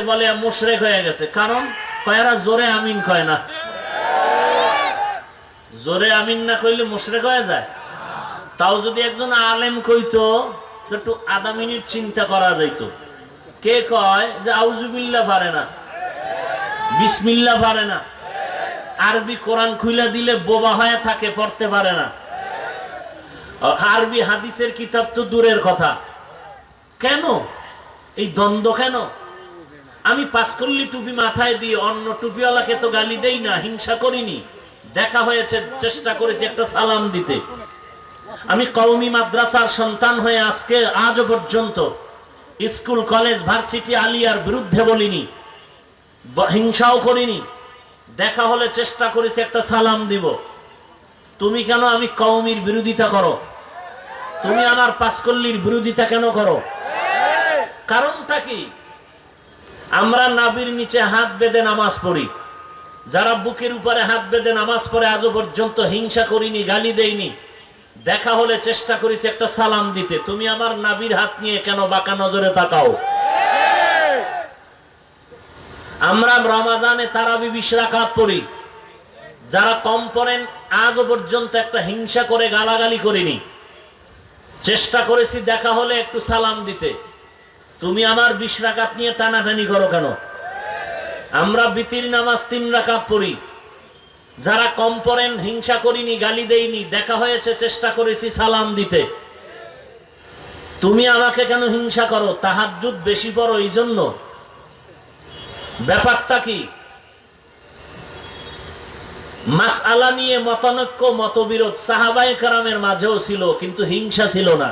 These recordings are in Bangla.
বলে মুশরেক হয়ে গেছে। কারণ জোরে আমিন কয় না? জোরে আমিন না কইলে মুশরেক হয়ে যায়। তাও যদি একজন আলেম কইতো একটু আধা মিনিট চিন্তা করা যাইতো। কে কয় যে আউজুবিল্লা পারে না। বিসমিল্লা পারে না। আরবি কোরআন খুইলা দিলে বোবা হয়ে থাকে, পড়তে পারে না। আরবি হাদিসের কিতাব তো দূরের কথা। কেন? এই দ্বন্দ্ব কেন? আমি পাঁচকল্লি টুপি মাথায় দিয়ে, অন্য টুপিওয়ালাকে তো গালি দেই না, হিংসা করিনি। দেখা হয়েছে, চেষ্টা করেছি একটা সালাম দিতে। আমি কওমি মাদ্রাসার সন্তান হয়ে আজকে আজ পর্যন্ত স্কুল, কলেজ, ভার্সিটি, আলিয়ার বিরুদ্ধে বলিনি। হিংসাও করিনি। দেখা হলে চেষ্টা করেছি একটা সালাম দিব। তুমি কেন আমি কওমির বিরোধিতা করো? তুমি আমার পাঁচকল্লির বিরোধিতা কেন করো? কারণটা কি? আমরা নাবির নিচে হাত বেঁধে নামাজ পড়ি। যারা বুকের উপরে হাত বেঁধে নামাজ পড়ে, আজও পর্যন্ত হিংসা করিনি, গালি দেইনি। দেখা হলে চেষ্টা করেছি একটা সালাম দিতে। তুমি আমার নাবির হাত নিয়ে কেন বাঁকা নজরে তাকাও? আমরা রমাজানে তারাবি বিশ রাকাত পড়ি। যারা কম পড়েন, আজও পর্যন্ত একটা হিংসা করে, গালাগালি করিনি। চেষ্টা করেছি দেখা হলে একটু সালাম দিতে। তুমি আমার বিশ রাকাত নিয়ে টানাটানি করো কেন? আমরা বিতির নামাজ তিন রাকাত পড়ি। যারা কম পড়েন, হিংসা করিনি, গালি দেইনি, দেখা হয়েছে, চেষ্টা করেছি সালাম দিতে। তুমি আমাকে কেন হিংসা করো? তাহাজ্জুদ বেশি পড়ো এই জন্য ব্যাপারটা কি? মাস আলা নিয়ে মতানৈক্য, মতবিরোধ সাহাবাই কারামের মাঝেও ছিল, কিন্তু হিংসা ছিল না।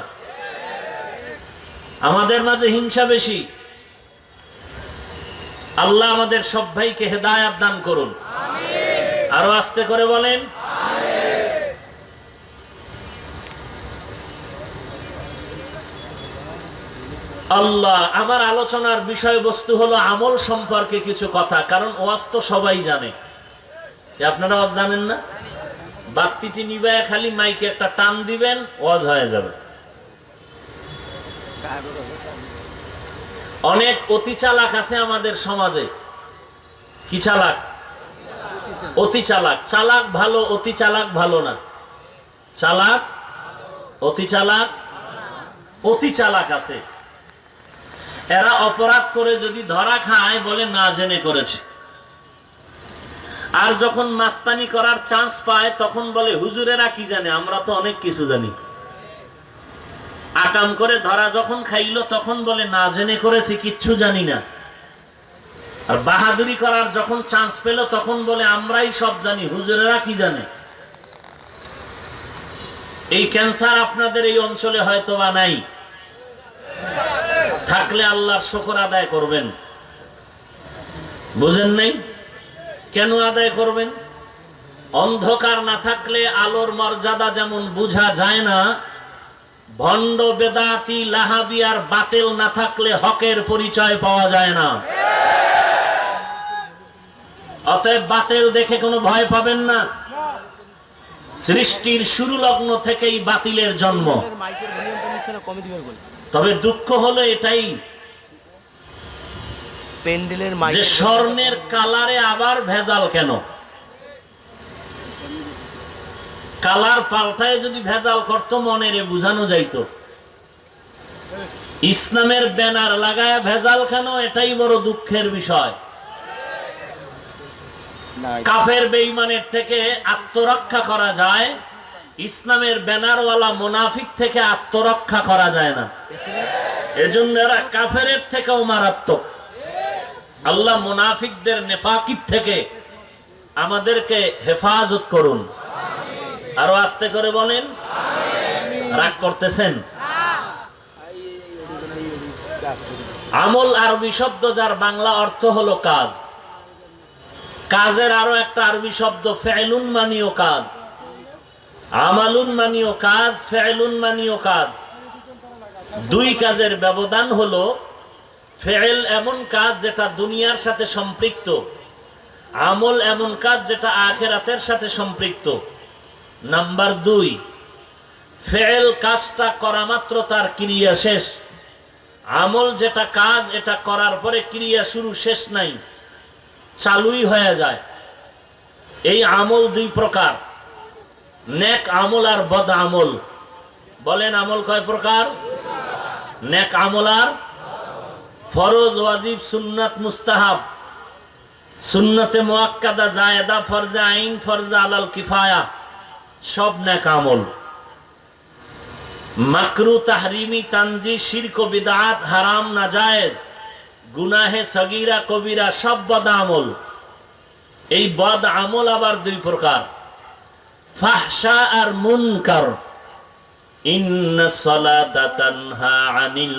আমাদের মাঝে হিংসা বেশি। আল্লাহ আমাদের সব ভাইকে হেদায়াত দান করুন। আরও আস্তে করে বলেন। আল্লাহ আমার আলোচনার বিষয়বস্তু হলো আমল সম্পর্কে কিছু কথা কারণ ওয়াজ তো সবাই জানে। আপনারা ওয়াজ জানেন না? বাত্তিটি নিবায় খালি মাইকে একটা টান দিবেন ওয়াজ হয়ে যাবে। অনেক অতি চালাক আছে আমাদের সমাজে। কি চালাক? অতি চালাক চালাক ভালো অতি চালাক ভালো না। চালাক অতি চালাক অতি চালাক আছে। এরা অপরাধ করে যদি ধরা খায় বলে না জেনে করেছে। আর যখন মাস্তানি করার চান্স পায়, তখন বলে, হুজুরেরা কি জানে? আমরা তো অনেক কিছু জানি। আকাম করে ধরা যখন খাইলো, তখন বলে, না জেনে করেছি, কিচ্ছু জানি না। আর বাহাদুরি করার যখন চান্স পেল, তখন বলে, আমরাই সব জানি, হুজুরেরা কি জানে? এই ক্যান্সার আপনাদের এই অঞ্চলে হয়তো বা নাই। থাকলে আল্লাহর শকর আদায় করবেন। বুঝেন নাই? কেন আদায় করবেন? অন্ধকার না থাকলে আলোর মর্যাদা যেমন বুঝা যায় না ভণ্ড বেদাতি লাহাবি আর বাতিল না থাকলে হকের পরিচয় পাওয়া যায় না। অতএব বাতিল দেখে কোনো ভয় পাবেন না। সৃষ্টির শুরু লগ্ন থেকেই বাতিলের জন্ম। তবে দুঃখ হলো এটাই প্যান্ডেলের যে স্বর্ণের কালারে আবার ভেজাল কেন? কালার পাল্টায় যদি ভেজাল করত, মনের বুঝানো যাইতো। ইসলামের ব্যানার লাগায় ভেজাল কেন? এটাই বড় দুঃখের বিষয়। কাফের বেইমানের থেকে আত্মরক্ষা করা যায়, ইসলামের ব্যানারওয়ালা মোনাফিক থেকে আত্মরক্ষা করা যায় না। এজন্য এরা কাফের থেকেও মারাত্মক। আল্লাহ মুনাফিকদের নেফাকির থেকে আমাদেরকে হেফাজত করুন। আরও আস্তে করে বলেন। রাগ করতেছেন? আমল আরবি শব্দ যার বাংলা অর্থ হলো কাজ। কাজের আরও একটা আরবি শব্দ, ফেলুন মানিও কাজ। আমালুন মানিও কাজ, ফেলুন মানিও কাজ। দুই কাজের ব্যবধান হলো, ফেল এমন কাজ যেটা দুনিয়ার সাথে সম্পৃক্ত, আমল এমন কাজ যেটা আখেরাতের সাথে সম্পৃক্ত। নাম্বার দুই, ফেল কাজটা করা মাত্র তার ক্রিয়া শেষ। আমল যেটা কাজ, এটা করার পরে ক্রিয়া শুরু শেষ নাই, চালুই হয়ে যায়। এই আমল দুই প্রকার, নেক আমল আর বদ আমল। বলেন আমল কয় প্রকার? নেক আমল আর ফরজ, ওয়াজিব, সুন্নাত, মুস্তাহাব। সুন্নতে মুআক্কাদা জায়েদা, ফরজা আইন, ফরজে আলাল কিফায়া। সব নেক আমল মাকরু তাহরিমি তানজি, শিরক বিদআত হারাম, নাজায়েজ, গুনাহে সগীরা, কবিরা, সব বদ আমল এই বদ আমল আবার দুই প্রকার। ফাহশা আর মুনকার। ইন্না সালাতা আনিল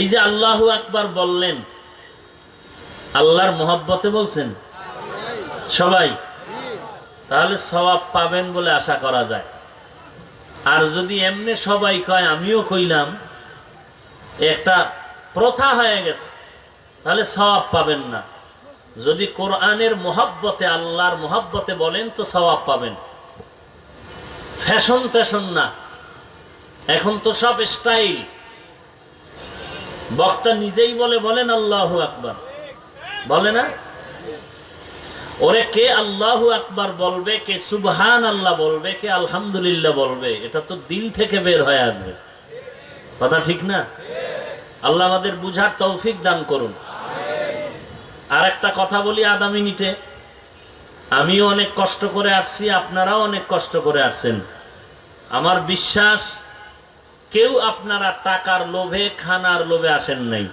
এই যে আল্লাহ একবার বললেন, আল্লাহর মোহাব্বতে বলছেন, সবাই, তাহলে সবাব পাবেন বলে আশা করা যায়। আর যদি এমনি সবাই কয়, আমিও কইলাম, একটা প্রথা হয়ে গেছে, তাহলে সবাব পাবেন না। যদি কোরআনের মোহাব্বতে, আল্লাহর মোহাব্বতে বলেন তো সবাব পাবেন। ফ্যাশন ট্যাশন না। এখন তো সব স্টাইল। বক্তা নিজেই বলে, বলেন আল্লাহ আকবার। বলে না? ওরে কে আল্লাহু আকবার বলবে, কে সুবহান আল্লাহ বলবে, কে আলহামদুলিল্লাহ বলবে? এটা তো দিল থেকে বের হয়ে আসবে। কথা ঠিক না? আল্লাহ আমাদের বুঝার তৌফিক দান করুন। আর একটা কথা বলি আধা মিনিটে আমিও অনেক কষ্ট করে আসছি, আপনারাও অনেক কষ্ট করে আসছেন। আমার বিশ্বাস, কেউ আপনারা টাকার লোভে, খানার লোভে আসেন নাই।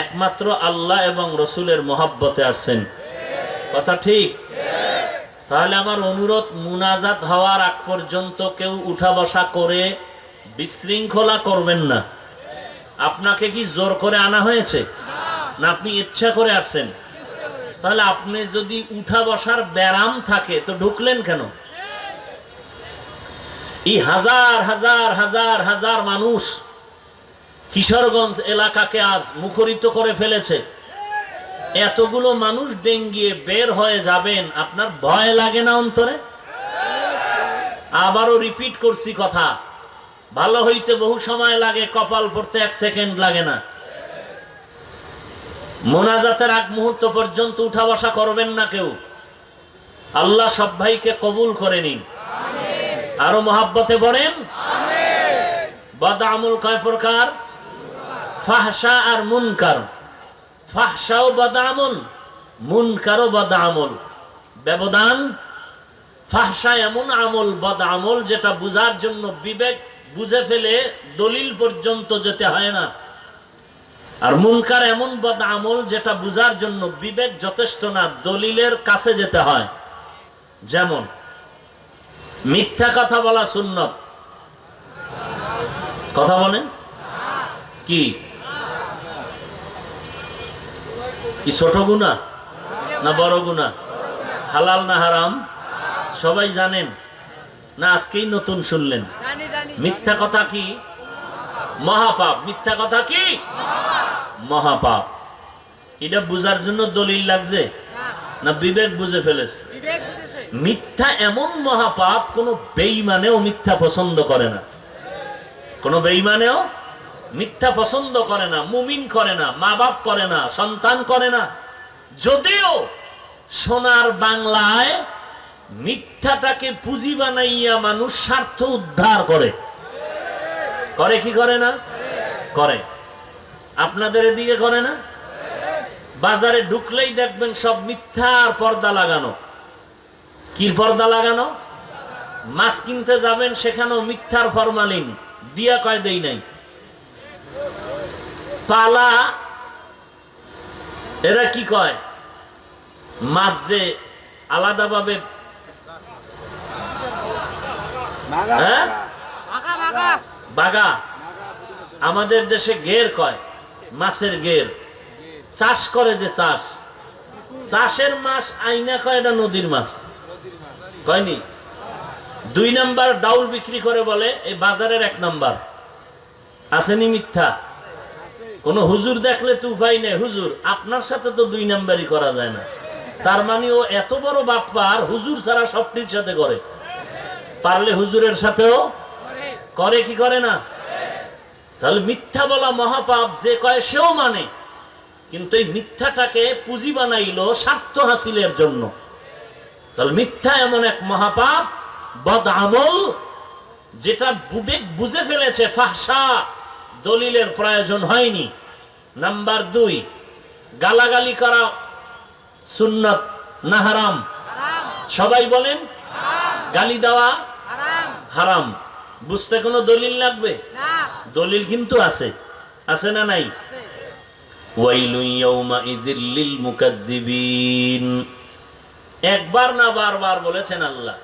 একমাত্র আল্লাহ এবং রসুলের মহাব্বতে আসছেন। কথা ঠিক? তাহলে আমার অনুরোধ, মুনাজাত হওয়ার আগ পর্যন্ত কেউ উঠা বসা করে বিশৃঙ্খলা করবেন না। আপনাকে কি জোর করে আনা হয়েছে? না, আপনি ইচ্ছা করে আসছেন। তাহলে আপনি যদি উঠা বসার ব্যারাম থাকে, তো ঢুকলেন কেন? এই হাজার হাজার হাজার হাজার মানুষ কিশোরগঞ্জ এলাকাকে আজ মুখরিত করে ফেলেছে। এতগুলো মানুষ ডেঙ্গিয়ে বের হয়ে যাবেন, আপনার ভয় লাগে না অন্তরে? আবারও রিপিট করছি কথা। ভালো হইতে বহু সময় লাগে, কপাল পড়তে এক সেকেন্ড লাগে না। মোনাজাতের আগ মুহূর্ত পর্যন্ত উঠা বসা করবেন না কেউ। আল্লাহ সব ভাইকে কবুল করে নিন। আরও মহাব্বতে বলেন? বদ আমল কয় প্রকার? ফাহসা আর মুনকার। ফাহসাও বদামল মুনকারও বদামল। ব্যবধান? ফাহসা এমন আমল বদ আমল যেটা বুঝার জন্য বিবেক বুঝে ফেলে দলিল পর্যন্ত যেতে হয় না। আর মুনকার এমন বদ আমল যেটা বুঝার জন্য বিবেক যথেষ্ট না দলিলের কাছে যেতে হয়। যেমন মিথ্যা কথা বলা সুন্নত। কথা বলেন। কি? কি ছোট গুণা না বড় গুণা হালাল না হারাম? সবাই জানেন। না আজকেই নতুন শুনলেন। মিথ্যা কথা কি? মহাপাপ। মিথ্যা কথা কি? মহাপাপ। এটা বুঝার জন্য দলিল লাগছে? না বিবেক বুঝে ফেলেছে? মিথ্যা এমন মহাপাপ কোন বেইমানেও মিথ্যা পছন্দ করে না। কোন বেইমানেও মিথ্যা পছন্দ করে না মুমিন করে না মা বাপ করে না সন্তান করে না। যদিও সোনার বাংলায় মিথ্যাটাকে পুঁজি বানাইয়া মানুষ স্বার্থ উদ্ধার করে। করে কি করে না? করে। আপনাদের এদিকে করে না? বাজারে ঢুকলেই দেখবেন সব মিথ্যার পর্দা লাগানো। কি পর্দা লাগানো? মাছ কিনতে যাবেন সেখানেও মিথ্যার ফরমালিন। দিয়া কয় দেই নাই। পালা এরা কি কয়? মাছ যে আলাদাভাবে হ্যাঁ? বাগা। আমাদের দেশে গের কয়? মাছের গের চাষ করে যে চাষ। চাষের মাছ আইনা কয় এটা নদীর মাছ? কয়নি? দুই নাম্বার ডাউল বিক্রি করে বলে, এই বাজারের এক নাম্বার। আসেনি মিথ্যা? কোন হুজুর দেখলে তো উপায় নেই। হুজুর, আপনার সাথে তো দুই নাম্বারই করা যায় না। তার মানে ও এত বড় বাপ্পার হুজুর ছাড়া সবটির সাথে করে। পারলে হুজুরের সাথেও করে কি করে না? তাহলে মিথ্যা বলা মহাপাপ যে কয় সেও মানে। কিন্তু এই মিথ্যাটাকে পুঁজি বানাইল স্বার্থ হাসিলের জন্য। তাহলে মিথ্যা এমন এক মহাপাপ বদ আমল যেটা বুবে বুঝে ফেলেছে ফাহসা দলিলের প্রয়োজন হয়নি। নাম্বার দুই গালাগালি করা সুন্নত না হারাম? সবাই বলেন গালি দেওয়া হারাম। বুঝতে কোনো দলিল লাগবে? দলিল কিন্তু আছে। আছে না নাই? একবার না বারবার বলেছেন আল্লাহ।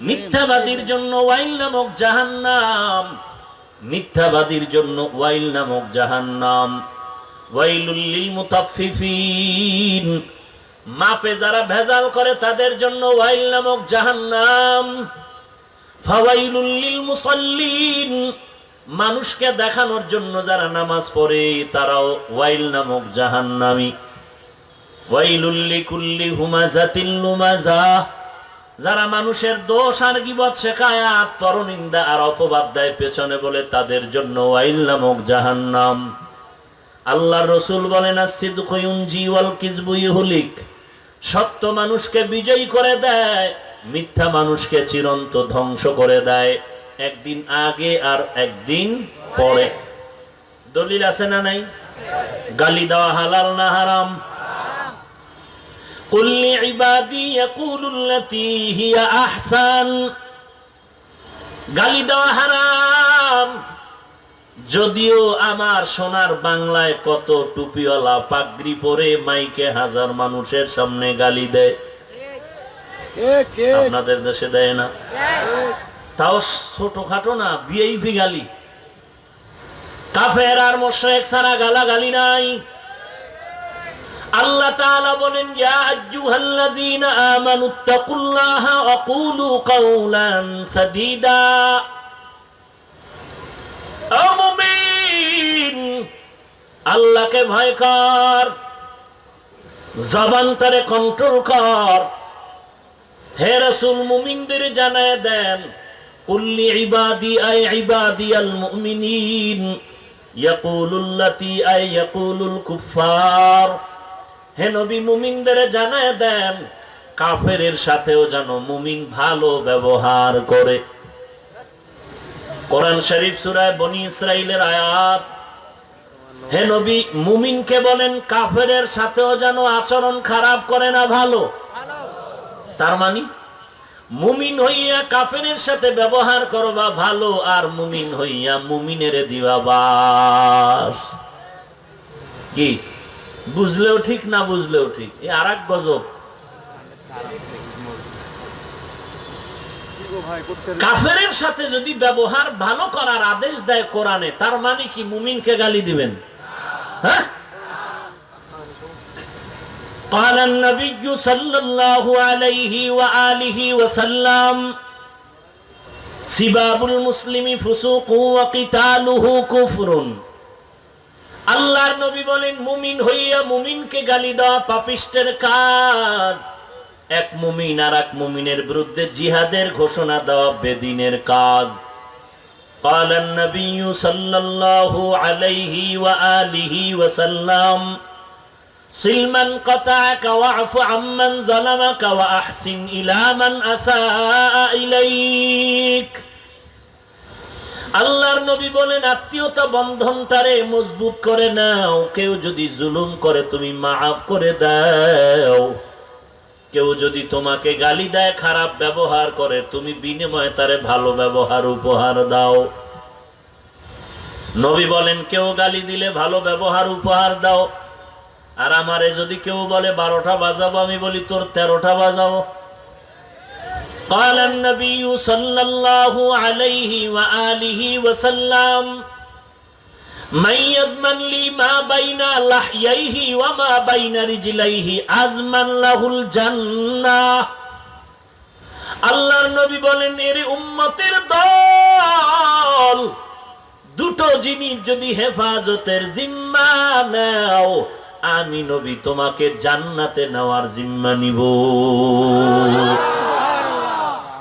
মিথ্যাবাদীর জন্য ওয়াইল নামক জাহান্নাম। মিথ্যাবাদীর জন্য ওয়াইল নামক জাহান্নাম। ওয়াইলুল লিল মুতাফফিফিন। মাপে যারা ভেজাল করে, তাদের জন্য ওয়াইল নামক জাহান্নাম। ফাওয়াইলুল লিল মুসাল্লিন। মানুষকে দেখানোর জন্য যারা নামাজ পড়ে, তারাও ওয়াইল নামক জাহান্নামী। ওয়াইলুল লিকুল্লি হুমাজাতিল লুমাজা। যারা মানুষের দোষ আর গিবত পরনিন্দা আর অপবাদ দেয় পেছনে বলে, তাদের জন্য ওয়াইল নামক জাহান্নাম। আল্লাহ রসুল বলেন সত্য মানুষকে বিজয়ী করে দেয়, মিথ্যা মানুষকে চিরন্ত ধ্বংস করে দেয়, একদিন আগে আর একদিন পরে। দলিল আছে না নাই? গালি দেওয়া হালাল না হারাম? গালি দেওয়া হারাম। যদিও আমার সোনার বাংলায় কত টুপিওয়ালা পাগড়ি পরে মাইকে হাজার মানুষের সামনে গালি দেয়। আপনাদের দেশে দেয় না। তাও ছোটখাটো না বিএইপি গালি। কাফের আর মোশেক ছাড়া গালাগালি নাই। আল্লাহ তাআলা বলেন, ইয়া আইয়ুহাল্লাযীনা আমানুত্তাকুল্লাহা ওয়া কুলু কাওলান সাদীদা। আল্লাহকে ভয় কর। জবান তারে কন্ট্রোল কর। হে রাসূল, মুমিনদের জানায় দেন কুফার জানায় দেন, কাফেরের সাথেও যেন মুমিন ভালো ব্যবহার করে। কোরআন শরীফ সুরায় বনি ইসরাইলের আয়াত, হে নবী, মুমিনকে বলেন, কাফেরের সাথেও যেন আচরণ খারাপ করে না ভালো। তার মানে মুমিন হইয়া কাফেরের সাথে ব্যবহার করবা ভালো, আর মুমিন হইয়া মুমিনের দিবা বাস। কি? বুঝলেও ঠিক না বুঝলেও ঠিক? এ আর এক গজব। কাফেরের সাথে যদি ব্যবহার ভালো করার আদেশ দেয় কোরআনে তার মানে কি মুমিনকে গালি দিবেন হ্যাঁ قال النبي صلى الله عليه وآله وسلم سباب المسلم فسوق وقتاله كفر আল্লাহর নবী বলেন মুমিন হইয়া মুমিনকে গালি দেওয়া পাপিষ্টের কাজ এক মুমিন আর এক মুমিনের বিরুদ্ধে জিহাদের ঘোষণা দেওয়া বেদিনের কাজ قال النبي صلى الله عليه وآله وسلم سلما قطعك واعف عمن ظلمك وأحسن إلى من أساء إليك আল্লাহর নবী বলেন আত্মীয়তা বন্ধনটারে মজবুত করে নাও কেউ যদি জুলুম করে তুমি মাফ করে দাও কেউ যদি তোমাকে গালি দেয় খারাপ ব্যবহার করে তুমি বিনিময়ে তারে ভালো ব্যবহার উপহার দাও নবী বলেন কেউ গালি দিলে ভালো ব্যবহার উপহার দাও আর আমারে যদি কেউ বলে বারোটা বাজাবো আমি বলি তোর তেরোটা বাজাবো قال النبي صلى الله عليه وآله وسلم আল্লাহর নবী বলেন, এর উম্মতের দল, দুটো জিনিস যদি হেফাজতের জিম্মা নাও, আমি নবী তোমাকে জান্নাতে নেওয়ার জিম্মা নিব।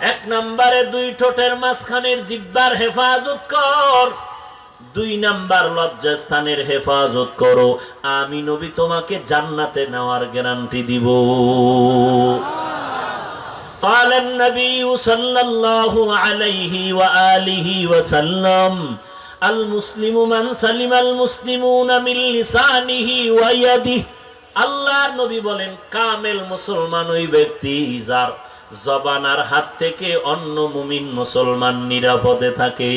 এক নম্বরে দুই ঠোঁটের মাঝখানের জিব্বার হেফাজত কর। দুই নাম্বার লজ্জাস্থানের হেফাজত করো আমি নবী তোমাকে জান্নাতে নেওয়ার গ্যারান্টি দিব قال النبي صلى الله عليه وآله وسلم المسلم من سلم المسلمون من لسانه ويده আল্লাহর নবী বলেন কামেল মুসলমান ওই ব্যক্তি যার জবানার হাত থেকে অন্য মুমিন মুসলমান নিরাপদে থাকে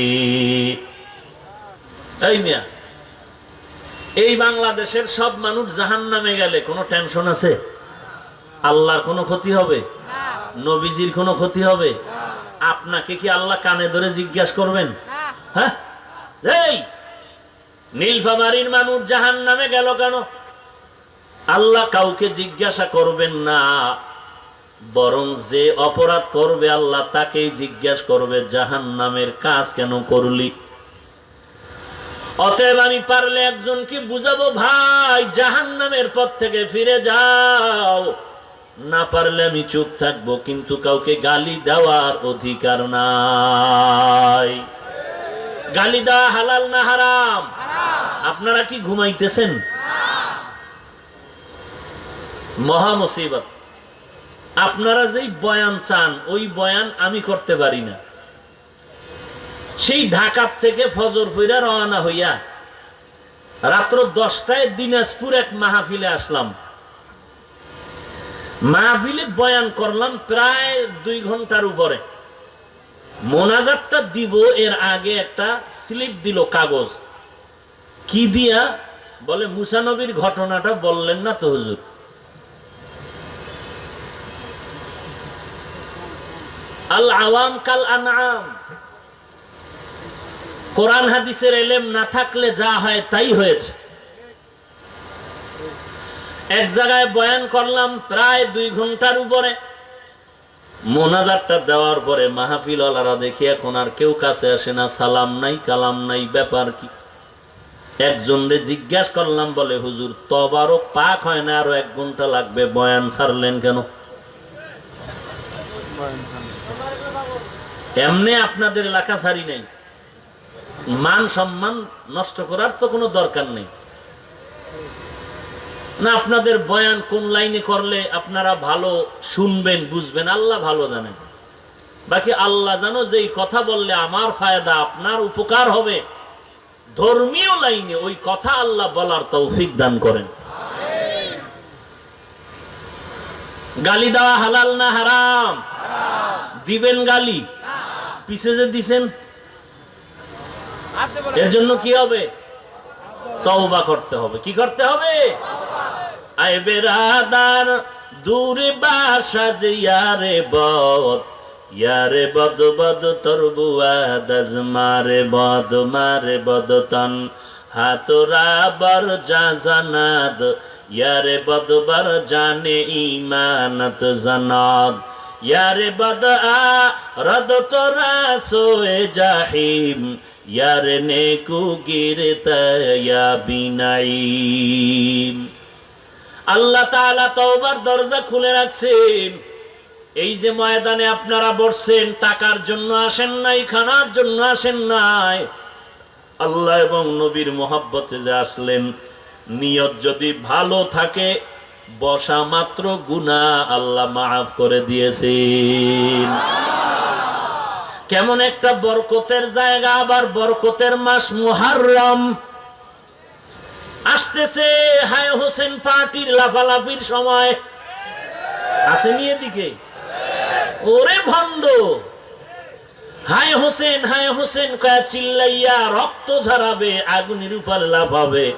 এই মিয়া, এই বাংলাদেশের সব মানুষ জাহান নামে গেলে কোনো টেনশন আছে? আল্লাহর কোনো ক্ষতি হবে? নবীজির কোনো ক্ষতি হবে? আপনাকে কি আল্লাহ কানে ধরে জিজ্ঞাসা করবেন? হ্যাঁ? এই, নীলফামারির মানুষ জাহান নামে গেল কেন? আল্লাহ কাউকে জিজ্ঞাসা করবেন না, বরং যে অপরাধ করবে আল্লাহ তাকেই জিজ্ঞাসা করবে জাহান নামের কাজ কেন করলি? অতএব আমি পারলে একজনকে বুঝাবো, ভাই জাহান নামের পথ থেকে ফিরে যাও। না পারলে আমি চুপ থাকব, কিন্তু কাউকে গালি দেওয়ার অধিকার নাই। গালি দেওয়া হালাল না হারাম? আপনারা কি ঘুমাইতেছেন? মহা মুসিবত। আপনারা যেই বয়ান চান, ওই বয়ান আমি করতে পারি না। সেই ঢাকার থেকে ফজর ফইরা রওনা হইয়া রাত্র দশটায় দিনাজপুর এক মাহফিলে আসলাম। মাহফিলে বয়ান করলাম প্রায় দুই ঘণ্টার উপরে। মোনাজাতটা দিব, এর আগে একটা স্লিপ দিল কাগজ। কি দিয়া? বলে মুসানবীর ঘটনাটা বললেন না তো হুজুর। আল আওয়াম কাল আনাম কোরআন হাদিসের এলেম না থাকলে যা হয় তাই হয়েছে। এক জায়গায় বয়ান করলাম প্রায় দুই ঘণ্টার উপরে। মোনাজারটা দেওয়ার পরে মাহফিল আলারা দেখি এখন আর কেউ কাছে আসে না, সালাম নাই, কালাম নাই, ব্যাপার কি? একজন রে জিজ্ঞাসা করলাম, বলে, হুজুর তবারও পাক হয় না, আরও এক ঘণ্টা লাগবে বয়ান ছাড়লেন কেন? এমনি আপনাদের এলাকা ছাড়ি নাই। মান সম্মান নষ্ট করার তো কোনো দরকার নেই। না, আপনাদের বয়ান কোন লাইনে করলে আপনারা ভালো শুনবেন, বুঝবেন, আল্লাহ ভালো জানেন। বাকি আল্লাহ জানো যে কথা বললে আমার ফায়দা, আপনার উপকার হবে। ধর্মীয় লাইনে ওই কথা আল্লাহ বলার তৌফিক দান করেন। গালি দেওয়া হালাল না হারাম? দিবেন গালি? পিছে যে দিছেন? এর জন্য কি হবে? তওবা করতে হবে। কি করতে হবে? আয় বেরাদার দূরে বাসা যে ইয়ারে বদ ইয়ারে বদ বদ তোর বুয়া দাজ মারে বদ মারে বদ তন। হাতরা বর যা জানাদ, ইয়ারে বদ বর জানে ইমানত জানাদ। ইয়ারে বদ আ, রদ তোরা সোয়ে জাহিম ইয়ারে নেকু গিরতা ইয়া বিনাইম আল্লাহ তাআলা তওবার দরজা খুলে রাখছেন এই যে ময়দানে আপনারা বসছেন, টাকার জন্য আসেন নাই, খানার জন্য আসেন নাই। আল্লাহ এবং নবীর মোহাব্বতে যে আসলেন, নিয়ত যদি ভালো থাকে, বসা মাত্র গুনাহ আল্লাহ মাফ করে দিয়েছেন। কেমন একটা বরকতের জায়গা, আবার বরকতের মাস মুহাররম। আসতেছে হায় হোসেন পার্টির লাফালাফির সময়। আসেনি এদিকে? ওরে ভণ্ড। হায় হোসেন হায় হোসেন, কয়া চিল্লাইয়া রক্ত ঝরাবে, আগুনের উপর লাফাবে।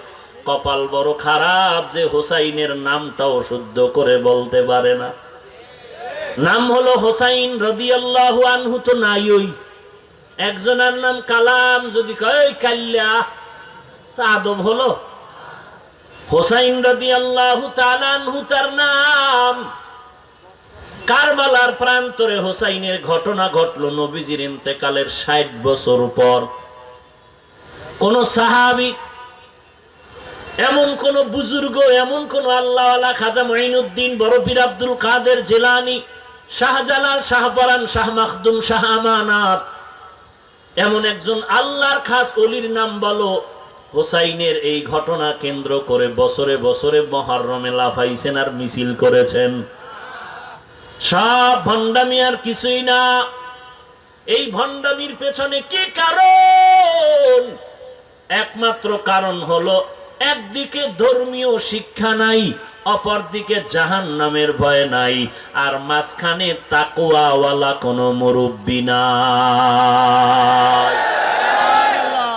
কপাল বড় খারাপ যে হোসাইনের নামটাও শুদ্ধ করে বলতে পারে না। নাম হলো হোসাইন রদিয়াল্লাহু আনহু তো নাই ওই। একজনের নাম কালাম, যদি কয় কাল্লা তা আদব হলো। হোসাইন রদিয়াল্লাহু তাআলা আনহু তার নাম। কারবালার প্রান্তরে হোসাইনের ঘটনা ঘটলো নবীজির ইন্তেকালের ষাট বছর পর। কোন সাহাবি, এমন কোন বুজুর্গ, এমন কোন আল্লাহ খাজা মঈনুদ্দিন বড়পীর আব্দুল কাদের জেলানি শাহজালাল শাহপরান শাহ মাখদুম শাহ আমানাত এমন একজন আল্লাহর খাস অলির নাম বলো, হোসাইনের এই ঘটনা কেন্দ্র করে বছরে বছরে মহারমে লাফাইছেন আর মিছিল করেছেন। সব ভণ্ডামি আর কিছুই না। এই ভণ্ডামির পেছনে কি কারণ? একমাত্র কারণ হলো, একদিকে ধর্মীয় শিক্ষা নাই অপরদিকে জাহান নামের ভয় নাই আর মাঝখানে তাকুয়াওয়ালা কোনো মুরব্বী নাই।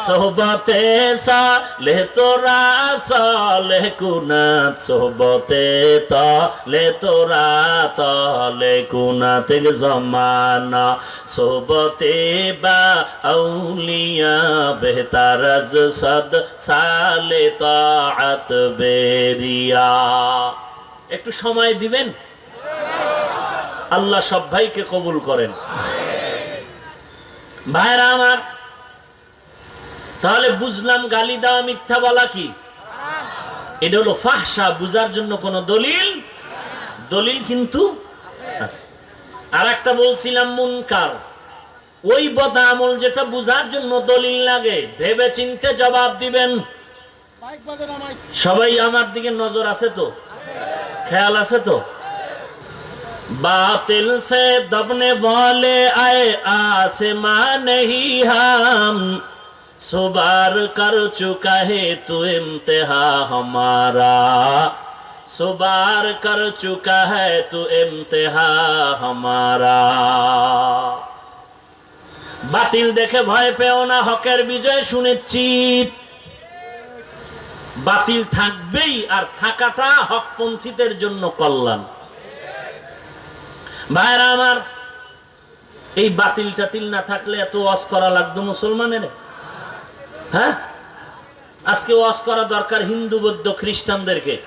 সোহবতে সালে তোরা, সালে কুনাত সোহবতে তলে তোরা, তলে কুনাত জমানা। সোহবতে বা আউলিয়া বেহতার সদ, সালে তাআত বেরিয়া। একটু সময় দিবেন? আল্লাহ সব ভাইকে কবুল করেন। ভাইরা আমার তাহলে বুঝলাম গালি দেওয়া মিথ্যা বলা কি? এটা হলো ফাহসা বুঝার জন্য কোন দলিল? দলিল কিন্তু আর একটা বলছিলাম মুনকার। ওই বদা আমল যেটা বুঝার জন্য দলিল লাগে ভেবে চিনতে জবাব দিবেন। সবাই আমার দিকে নজর আছে তো? খেয়াল আছে তো? বাতিল সে দবনে বলে আয়ে আসমান নেই হাম। सुबार कर चुका है तू इम्तिहा हमारा सुबार कर चुका है तू इम्तिहा हमारा বাতিল দেখে ভয় পেও না হকের বিজয় সুনিশ্চিত বাতিল থাকবেই আর থাকাটা হকপন্থীদের জন্য কল্যাণ ভাইরা আমার এই বাতিল টাতিল না থাকলে এত ওয়াজ করা লাগতো মুসলমানের হ্যাঁ? আজকে ওয়াজ করা দরকার হিন্দু, বৌদ্ধ, খ্রিস্টানদেরকে।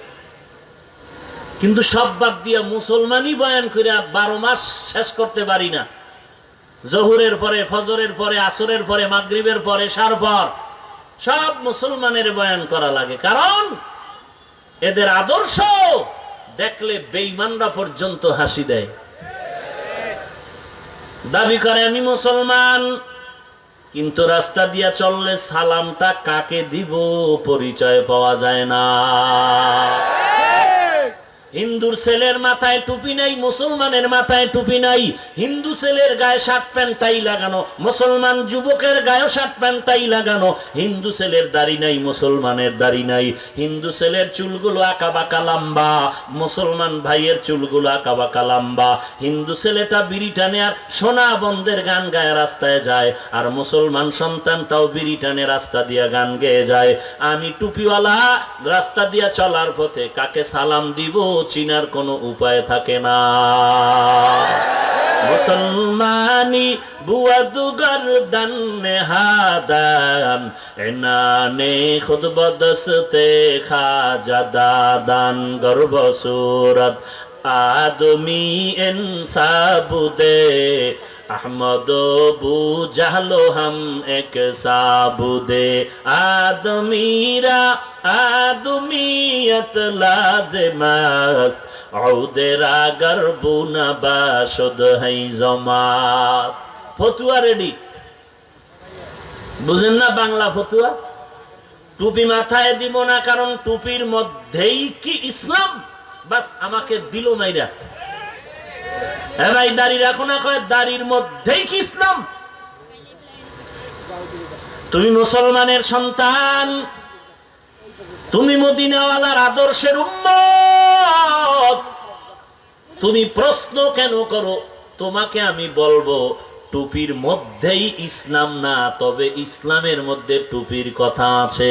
কিন্তু সব বাদ দিয়া মুসলমানই বয়ান করে বারো মাস শেষ করতে পারি না। জহুরের পরে, ফজরের পরে, আসরের পরে, মাগরিবের পরে সার পর সব মুসলমানের বয়ান করা লাগে। কারণ এদের আদর্শ দেখলে বেইমানরা পর্যন্ত হাসি দেয়। দাবি করে, আমি মুসলমান কিন্তু রাস্তা দিয়া চললে সালামটা কাকে দিব পরিচয় পাওয়া যায় না। হিন্দুর ছেলের মাথায় টুপি নাই, মুসলমানের মাথায় টুপি নাই, হিন্দু ছেলের গায়ে শার্ট প্যান্ট তাই লাগানো, মুসলমান যুবকের গায়ে শার্ট প্যান্ট তাই লাগানো, হিন্দু ছেলের দাড়ি নাই, মুসলমানের দাড়ি নাই, হিন্দু ছেলের চুলগুলো আঁকা বাঁকা লম্বা, মুসলমান ভাইয়ের চুলগুলো আঁকা বাঁকা লম্বা, হিন্দু ছেলেটা বিরিটানে আর সোনা বন্ধের গান গায়ে রাস্তায় যায়, আর মুসলমান সন্তানটাও বিড়ি টানে রাস্তা দিয়া গান গেয়ে যায়, আমি টুপিওয়ালা, রাস্তা দিয়া চলার পথে কাকে সালাম দিব? চিনার কোনো উপায় থাকে না। মুসলমানি বুয়াদু দানে হাদান, এনানে খুদ বদসতে খাজা দাদান, গর্ব সুরত। আদমি ইনসাবুদে আহমদ বুঝালো হাম এক সাবুদে আদমিরা আদমিয়ত লাজে মাস্ত লাজমাস্ত গর্বু না বাসদ হাই জমাস্ত। ফতুয়া রেডি? বুঝেন না বাংলা ফতুয়া? টুপি মাথায় দিব না, কারণ টুপির মধ্যেই কি ইসলাম? বাস আমাকে দিল মাইরা। হ্যাঁ ভাই, দাড়ি রাখো না, কয় দাড়ির মধ্যেই কি ইসলাম? তুমি মুসলমানের সন্তান, তুমি মদিনাওয়ালার আদর্শের উম্মত। তুমি প্রশ্ন কেন করো? তোমাকে আমি বলব, টুপির মধ্যেই ইসলাম না, তবে ইসলামের মধ্যে টুপির কথা আছে।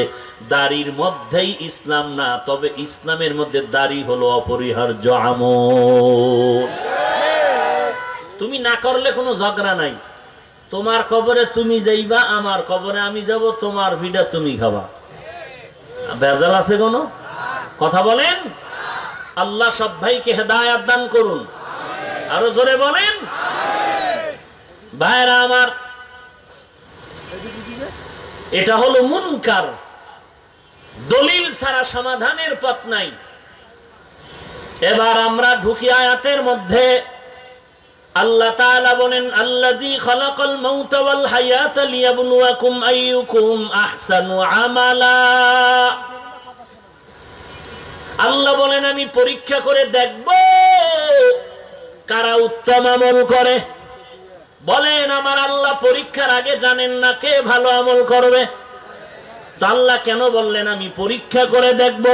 দাড়ির মধ্যেই ইসলাম না, তবে ইসলামের মধ্যে দাড়ি হলো অপরিহার্য আমল। তুমি না করলে কোনো ঝগড়া নাই। তোমার কবরে তুমি যাইবা, আমার কবরে আমি যাব, তোমার ভিডা তুমি খাবা। বেজাল আছে কোনো? কথা বলেন? আল্লাহ সব ভাইকে হেদায়াত দান করুন। আরও জোরে বলেন? ভাইরা আমার, এটা হলো মুনকার। দলিল ছাড়া সমাধানের পথ নাই। এবার আমরা ঢুকি আয়াতের মধ্যে। আল্লাহ তাআলা বলেন, আল্লাযী খালাকাল মাউতা ওয়াল হায়াতা লিয়াবলুয়াকুম আইয়ুকুম আহসানু আমালা। আল্লাহ বলেন, আমি পরীক্ষা করে দেখব কারা উত্তম আমল করে। বলেন, আমার আল্লাহ পরীক্ষার আগে জানেন না কে ভালো আমল করবে। আল্লাহ কেন বললেন, আমি পরীক্ষা করে দেখব?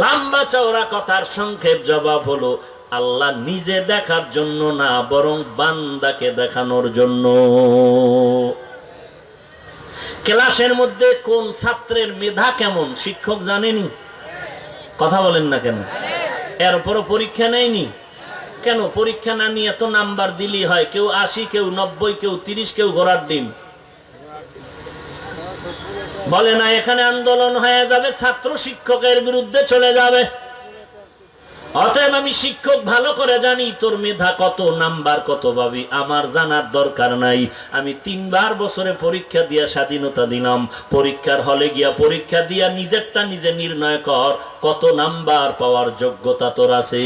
লম্বা চওড়া কথার সংক্ষেপ জবাব হলো আল্লাহ নিজে দেখার জন্য না, বরং বান্দাকে দেখানোর জন্য। ক্লাসের মধ্যে কোন ছাত্রের মেধা কেমন, শিক্ষক জানেনি? কথা বলেন না কেন? এরপরও পরীক্ষা নেয়নি? কেন? পরীক্ষা না নিয়ে এত নাম্বার দিলি হয়, কেউ আশি, কেউ নব্বই, কেউ তিরিশ, কেউ ঘোড়ার ডিম। বলে না, এখানে আন্দোলন হয়ে যাবে, ছাত্র শিক্ষকের বিরুদ্ধে চলে যাবে। অতএব আমি শিক্ষক ভালো করে জানি তোর মেধা কত, নাম্বার কত পাবি আমার জানার দরকার নাই। আমি তিনবার বছরে পরীক্ষা দিয়া স্বাধীনতা দিলাম। পরীক্ষার হলে গিয়া পরীক্ষা দিয়া নিজেরটা নিজে নির্ণয় কর, কত নাম্বার পাওয়ার যোগ্যতা তোর আছে।